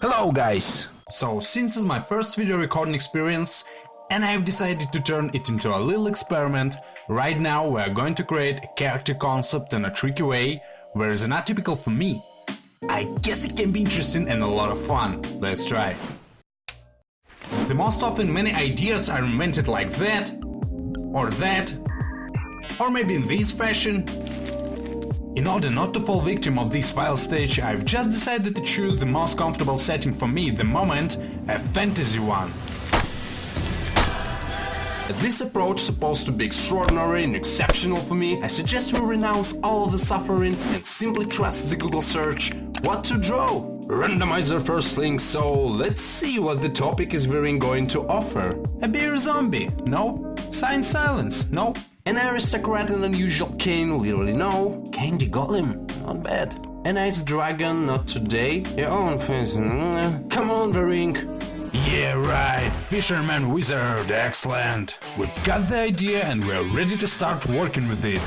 Hello guys! So since it's my first video recording experience and I've decided to turn it into a little experiment, right now we're going to create a character concept in a tricky way, where it's not typical for me. I guess it can be interesting and a lot of fun. Let's try. The most often many ideas are invented like that, or that, or maybe in this fashion, in order not to fall victim of this file stage, I've just decided to choose the most comfortable setting for me at the moment, a fantasy one. This approach supposed to be extraordinary and exceptional for me, I suggest we renounce all the suffering and simply trust the Google search what to draw. Randomizer first link, so let's see what the topic is very going to offer. A beer zombie? No. Sign silence? No. An aristocrat and unusual cane, literally no. Candy golem, not bad. An ice dragon, not today. Your own face, mm, come on, the ring. Yeah, right, Fisherman Wizard, excellent. We've got the idea and we're ready to start working with it.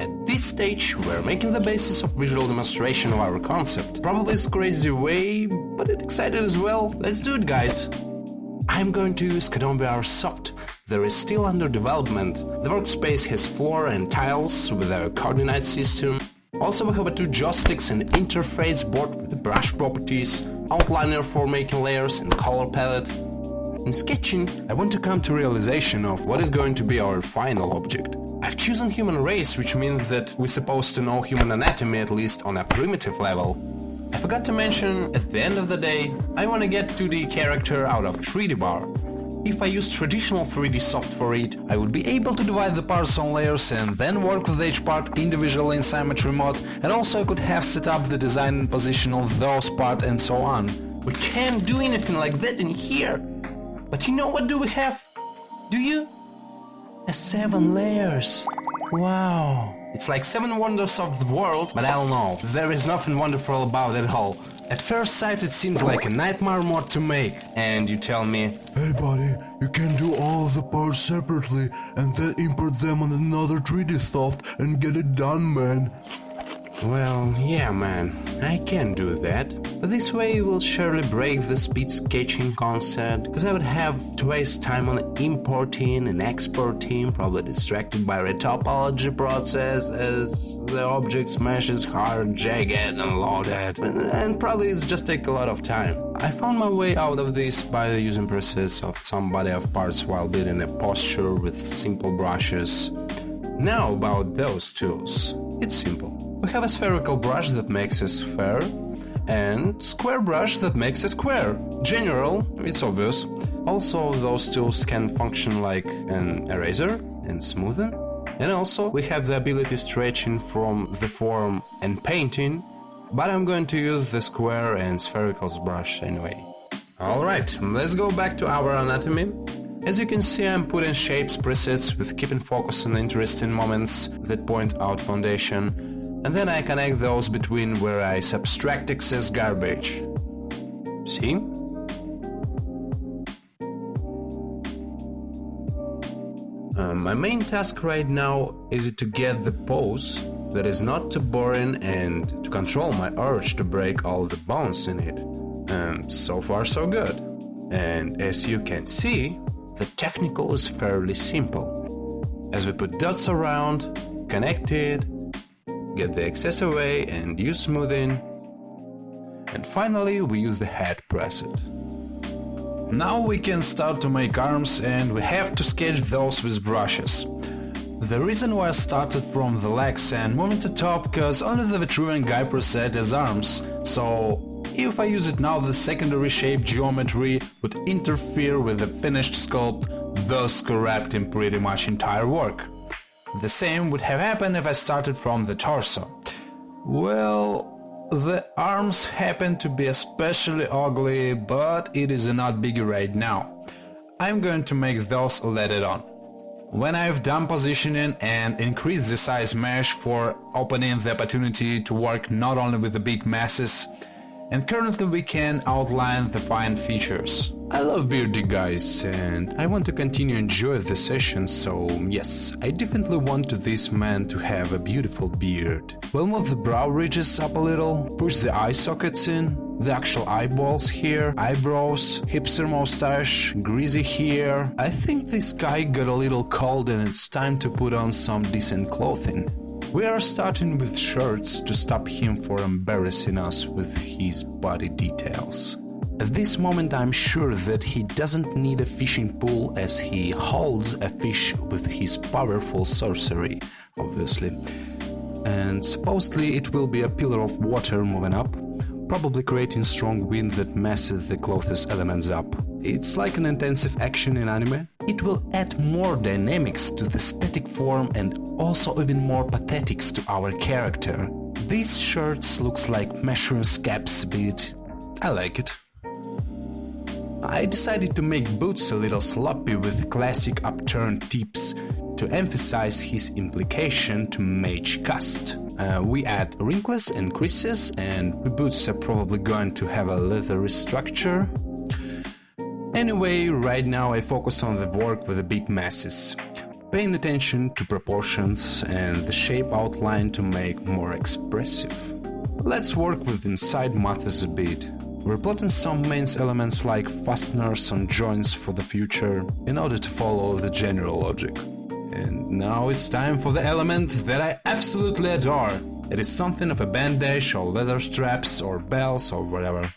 At this stage, we're making the basis of visual demonstration of our concept. Probably this crazy way, but it excited as well. Let's do it, guys. I'm going to use Kodon Soft. There is still under development. The workspace has floor and tiles with a coordinate system. Also we have two joysticks and interface board with brush properties, outliner for making layers and color palette. In sketching, I want to come to realization of what is going to be our final object. I've chosen human race, which means that we're supposed to know human anatomy at least on a primitive level. I forgot to mention, at the end of the day, I want to get 2D character out of 3D bar. If I use traditional 3D soft for it, I would be able to divide the parts on layers and then work with each part individually in Symmetry mode and also I could have set up the design and position of those parts and so on. We can't do anything like that in here. But you know what do we have? Do you? A seven layers. Wow. It's like seven wonders of the world, but I don't know. There is nothing wonderful about it all. At first sight it seems like a nightmare mod to make, and you tell me... Hey buddy, you can do all the parts separately and then import them on another 3D soft and get it done man. Well, yeah man, I can do that. This way will surely break the speed sketching concept, because I would have to waste time on importing and exporting, probably distracted by the topology process as the object smashes hard, jagged and loaded, and probably it's just take a lot of time. I found my way out of this by using process of some body of parts while building a posture with simple brushes. Now about those tools. It's simple. We have a spherical brush that makes a sphere and square brush that makes a square. General, it's obvious. Also, those tools can function like an eraser and smoothen. And also, we have the ability stretching from the form and painting, but I'm going to use the square and sphericals brush anyway. Alright, let's go back to our anatomy. As you can see, I'm putting shapes presets with keeping focus on interesting moments that point out foundation and then I connect those between where I subtract excess garbage. See? Uh, my main task right now is to get the pose that is not too boring and to control my urge to break all the bones in it. And so far so good. And as you can see, the technical is fairly simple. As we put dots around, connect it, get the excess away and use smoothing. And finally we use the head preset. Now we can start to make arms and we have to sketch those with brushes. The reason why I started from the legs and moving to top because only the Vitruvian guy preset has arms, so if I use it now the secondary shape geometry would interfere with the finished sculpt, thus corrupting pretty much entire work. The same would have happened if I started from the torso. Well, the arms happen to be especially ugly, but it is not biggie right now. I'm going to make those later on. When I've done positioning and increased the size mesh for opening the opportunity to work not only with the big masses, and currently we can outline the fine features. I love beardy guys and I want to continue enjoy the session, so yes, I definitely want this man to have a beautiful beard. We'll move the brow ridges up a little, push the eye sockets in, the actual eyeballs here, eyebrows, hipster mustache, greasy hair. I think this guy got a little cold and it's time to put on some decent clothing. We are starting with shirts to stop him from embarrassing us with his body details. At this moment, I'm sure that he doesn't need a fishing pole as he holds a fish with his powerful sorcery, obviously. And supposedly, it will be a pillar of water moving up, probably creating strong wind that messes the clothes elements up. It's like an intensive action in anime. It will add more dynamics to the static form and also even more pathetics to our character. These shirts looks like mushroom scabs, but I like it. I decided to make Boots a little sloppy with classic upturned tips to emphasize his implication to mage cast. Uh, we add wrinkles and creases, and boots are probably going to have a leathery structure. Anyway, right now I focus on the work with the big masses, paying attention to proportions and the shape outline to make more expressive. Let's work with inside matters a bit. We're plotting some main elements like fasteners and joints for the future in order to follow the general logic. And now it's time for the element that I absolutely adore. It is something of a bandage or leather straps or bells or whatever.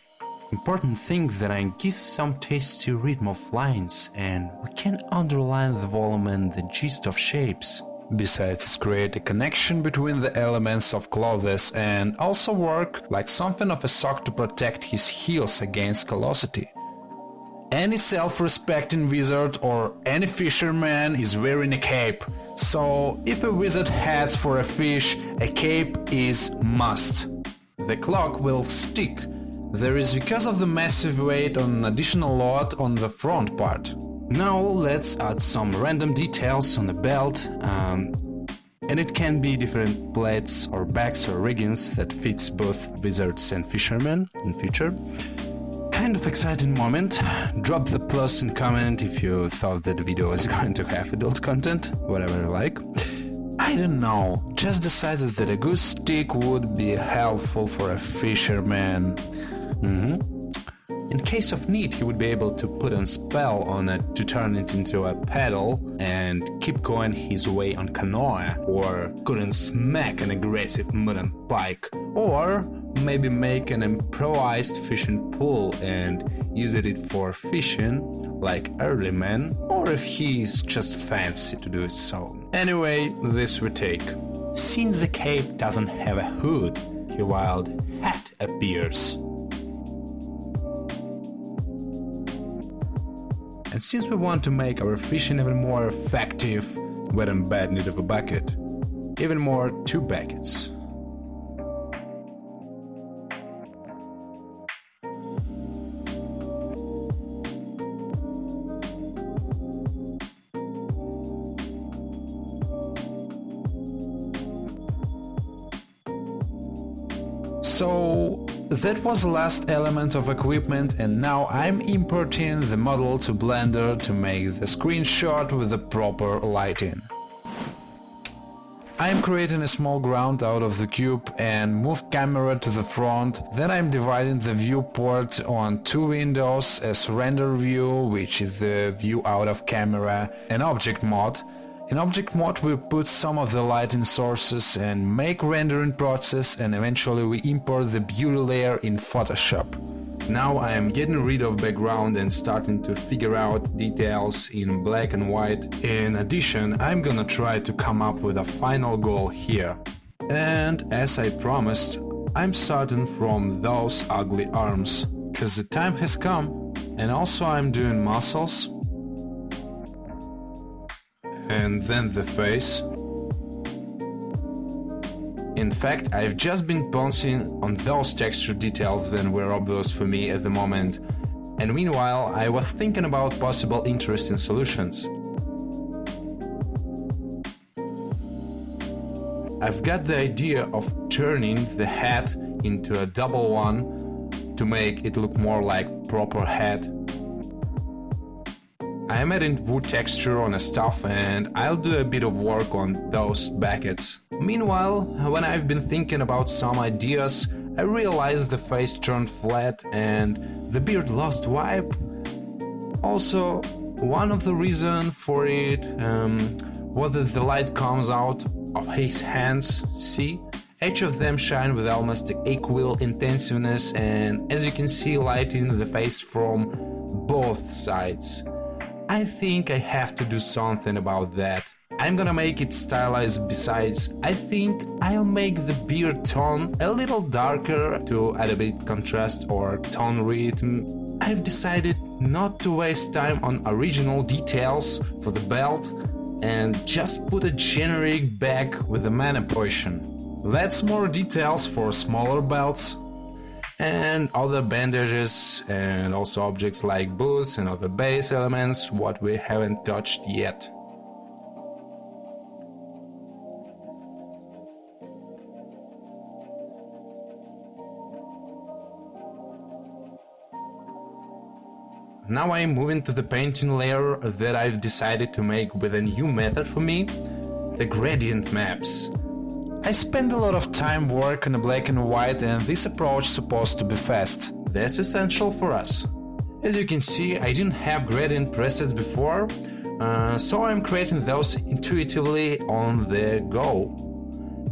Important thing that I give some tasty rhythm of lines and we can underline the volume and the gist of shapes. Besides, create a connection between the elements of clothes and also work like something of a sock to protect his heels against callosity. Any self-respecting wizard or any fisherman is wearing a cape, so if a wizard heads for a fish, a cape is must. The clock will stick. There is because of the massive weight on additional load on the front part. Now let's add some random details on the belt, um, and it can be different plates or bags or riggings that fits both wizards and fishermen in future. Kind of exciting moment. Drop the plus in comment if you thought that video was going to have adult content, whatever you like. I don't know, just decided that a good stick would be helpful for a fisherman. Mm-hmm. In case of need, he would be able to put a spell on it to turn it into a paddle and keep going his way on canoe, or couldn't smack an aggressive wooden pike, or maybe make an improvised fishing pole and use it for fishing like early men, or if he's just fancy to do it so. Anyway, this we take. Since the cape doesn't have a hood, a wild hat appears. And since we want to make our fishing even more effective, and bad need of a bucket. Even more two buckets. So that was the last element of equipment and now I'm importing the model to Blender to make the screenshot with the proper lighting. I'm creating a small ground out of the cube and move camera to the front, then I'm dividing the viewport on two windows as render view, which is the view out of camera, and object mode, in object mode we put some of the lighting sources and make rendering process and eventually we import the beauty layer in Photoshop. Now I am getting rid of background and starting to figure out details in black and white. In addition, I'm gonna try to come up with a final goal here. And as I promised, I'm starting from those ugly arms, cause the time has come. And also I'm doing muscles, and then the face. In fact, I've just been bouncing on those texture details that were obvious for me at the moment, and meanwhile I was thinking about possible interesting solutions. I've got the idea of turning the head into a double one to make it look more like proper head I am adding wood texture on the stuff and I'll do a bit of work on those buckets. Meanwhile, when I've been thinking about some ideas, I realized the face turned flat and the beard lost vibe. Also, one of the reasons for it um, was that the light comes out of his hands, see? Each of them shine with almost equal intensiveness and as you can see lighting the face from both sides. I think I have to do something about that. I'm gonna make it stylized besides, I think I'll make the beard tone a little darker to add a bit contrast or tone rhythm. I've decided not to waste time on original details for the belt and just put a generic bag with a mana potion. That's more details for smaller belts and other bandages and also objects like boots and other base elements what we haven't touched yet. Now I'm moving to the painting layer that I've decided to make with a new method for me, the gradient maps. I spend a lot of time working on black and white and this approach is supposed to be fast. That's essential for us. As you can see, I didn't have gradient presets before, uh, so I'm creating those intuitively on the go.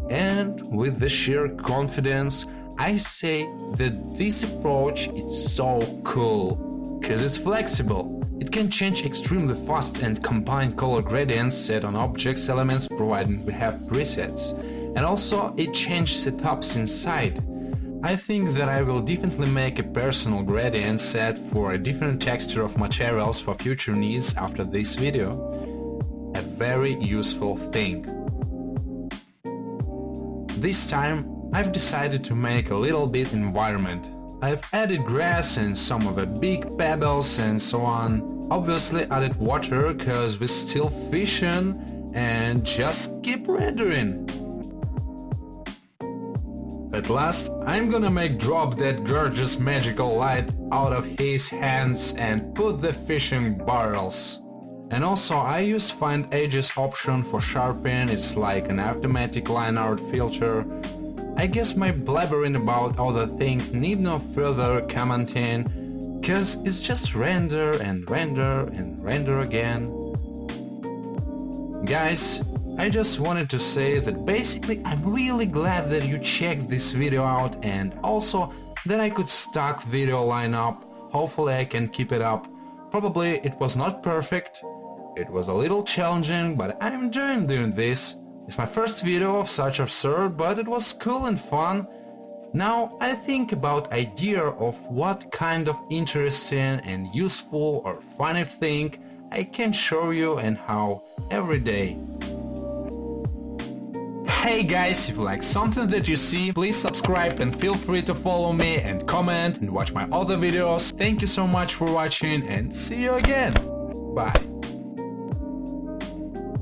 And with the sheer confidence, I say that this approach is so cool, cause it's flexible. It can change extremely fast and combine color gradients set on objects elements provided we have presets and also it changed setups inside. I think that I will definitely make a personal gradient set for a different texture of materials for future needs after this video. A very useful thing. This time I've decided to make a little bit environment. I've added grass and some of the big pebbles and so on. Obviously added water cause we're still fishing and just keep rendering. At last, I'm gonna make drop that gorgeous magical light out of his hands and put the fishing barrels. And also I use find edges option for sharpen, it's like an automatic line art filter. I guess my blabbering about other things need no further commenting, cause it's just render and render and render again. Guys, I just wanted to say that basically I'm really glad that you checked this video out and also that I could stock video lineup. Hopefully I can keep it up. Probably it was not perfect, it was a little challenging, but I'm enjoying doing this. It's my first video of such absurd, but it was cool and fun. Now I think about idea of what kind of interesting and useful or funny thing I can show you and how every day Hey guys, if you like something that you see, please subscribe and feel free to follow me and comment and watch my other videos. Thank you so much for watching and see you again. Bye.